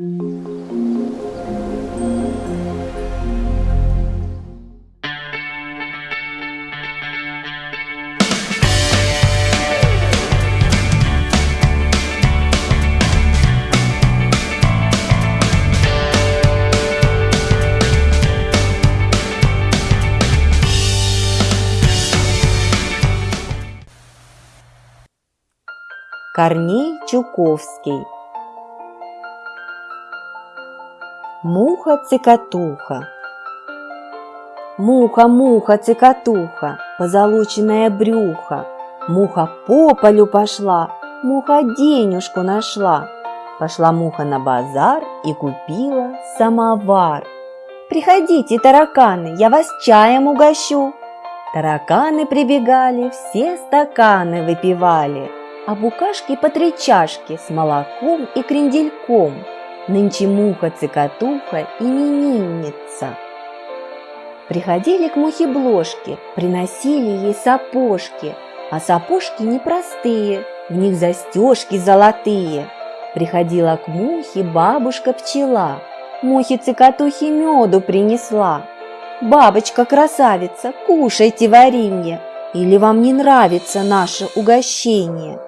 Корней Чуковский Муха-цикатуха Муха-муха, цикатуха, позолоченное брюхо, Муха по полю пошла, муха денежку нашла. Пошла муха на базар и купила самовар. Приходите, тараканы, я вас чаем угощу. Тараканы прибегали, все стаканы выпивали – а букашки по три чашки с молоком и крендельком. Нынче муха-цикатуха именинница. Приходили к мухе бложки, приносили ей сапожки, а сапожки непростые, в них застежки золотые. Приходила к мухе бабушка-пчела, мухе-цикатухе меду принесла. «Бабочка-красавица, кушайте варенье, или вам не нравится наше угощение?»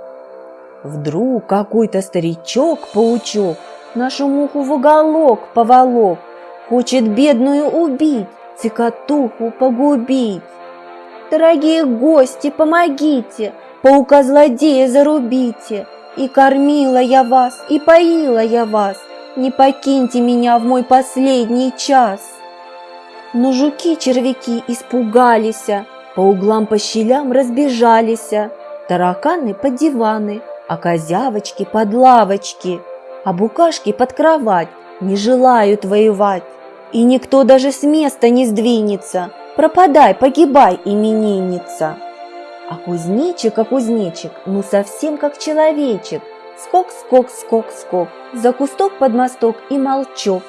Вдруг какой-то старичок-паучок нашу муху в уголок поволок, Хочет бедную убить, цикатуху погубить. Дорогие гости, помогите, паука-злодея зарубите. И кормила я вас, и поила я вас, Не покиньте меня в мой последний час. Но жуки-червяки испугались, По углам по щелям разбежались, Тараканы под диваны, а козявочки под лавочки, а букашки под кровать не желают воевать. И никто даже с места не сдвинется, пропадай, погибай, именинница. А кузнечик, а кузнечик, ну совсем как человечек, скок, скок, скок, скок, за кусток под мосток и молчок.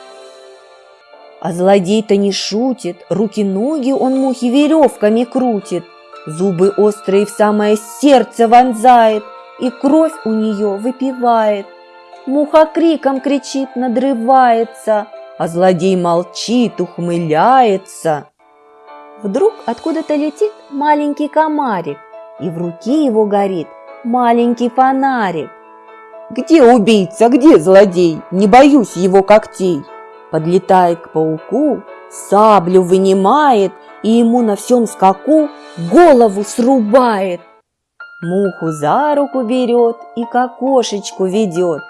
А злодей-то не шутит, руки-ноги он мухи веревками крутит, зубы острые в самое сердце вонзает, и кровь у нее выпивает. Муха криком кричит, надрывается, а злодей молчит, ухмыляется. Вдруг откуда-то летит маленький комарик, и в руке его горит маленький фонарик. «Где убийца, где злодей? Не боюсь его когтей!» Подлетает к пауку, саблю вынимает и ему на всем скаку голову срубает. Муху за руку берет и к окошечку ведет.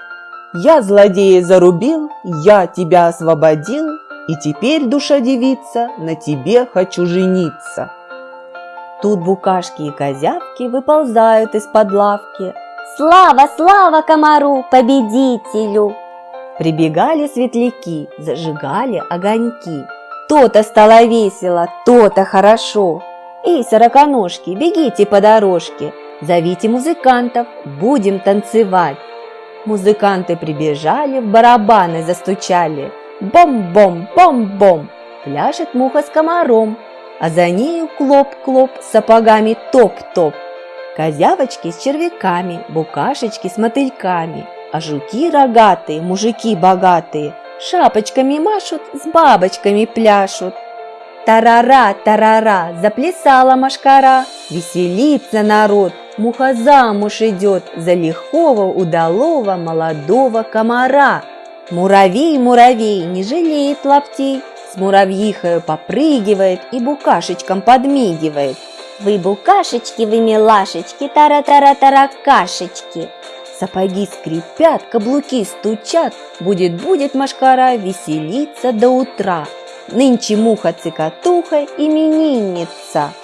Я злодея зарубил, я тебя освободил, И теперь, душа девица, на тебе хочу жениться. Тут букашки и козявки выползают из-под лавки. Слава, слава комару, победителю! Прибегали светляки, зажигали огоньки. То-то стало весело, то-то хорошо. Эй, сороконожки, бегите по дорожке, Зовите музыкантов, будем танцевать. Музыканты прибежали, в барабаны застучали. Бом-бом, бом-бом, пляшет муха с комаром, а за нею клоп-клоп, сапогами топ-топ. Козявочки с червяками, букашечки с мотыльками, а жуки рогатые, мужики богатые, шапочками машут, с бабочками пляшут. Тарара, тарара, заплясала машкара, веселится народ, Муха замуж идет за лихого, удалого, молодого комара. Муравей, муравей, не жалеет лаптей, С муравьихою попрыгивает и букашечкам подмигивает. Вы букашечки, вы милашечки, тара-тара-таракашечки. Сапоги скрипят, каблуки стучат, Будет-будет машкара веселиться до утра. Нынче муха-цикатуха именинница –